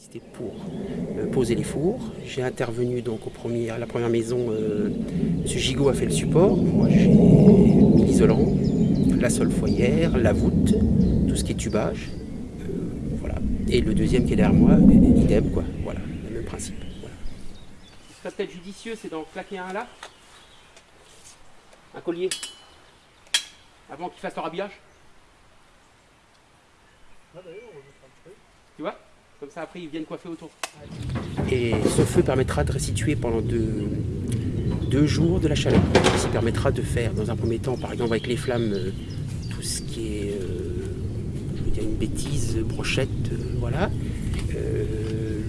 C'était pour euh, poser les fours. J'ai intervenu donc au premier, à la première maison. Euh, M. Gigot a fait le support. Moi, j'ai mis l'isolant, la sole foyer, la voûte, tout ce qui est tubage. Euh, voilà. Et le deuxième qui est derrière moi, idem, quoi. Voilà, le même principe. Voilà. Ce serait peut-être judicieux, c'est d'en claquer un là. Un collier. Avant qu'il fasse le rhabillage. Tu vois? Comme ça, après, ils viennent coiffer autour. Et ce feu permettra de restituer pendant deux, jours de la chaleur. Ça permettra de faire, dans un premier temps, par exemple, avec les flammes, euh, tout ce qui est, euh, une bêtise, brochette, euh, voilà. Euh,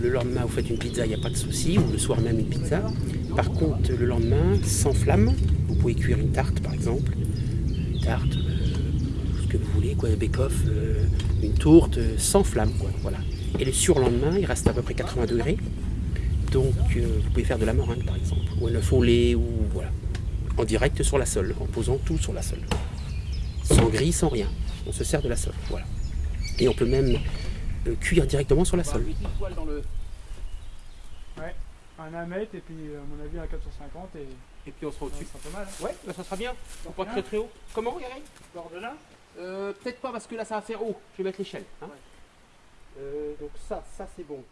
le lendemain, vous faites une pizza, il n'y a pas de souci, ou le soir même une pizza. Par contre, le lendemain, sans flamme, vous pouvez cuire une tarte, par exemple. Une tarte, ce que vous voulez, quoi, un bake-off, une tourte, sans flamme, quoi, voilà. Et le surlendemain, il reste à peu près 80 degrés. Donc, euh, vous pouvez faire de la meringue, par exemple, ou un œuf au lait, ou voilà. En direct sur la sole, en posant tout sur la sole. Sans grille, sans rien. On se sert de la sole, voilà. Et on peut même euh, cuire directement sur la sole. Ouais, un 1 mètre et puis à mon avis un 450 et Et puis on sera ouais, au-dessus. c'est pas mal. Hein. Ouais, bah, ça sera bien. Faut pas très très haut. Comment, Yannick Bord de là euh, Peut-être pas parce que là ça va faire haut. Je vais mettre l'échelle. hein. Ouais. Euh, donc ça, ça c'est bon.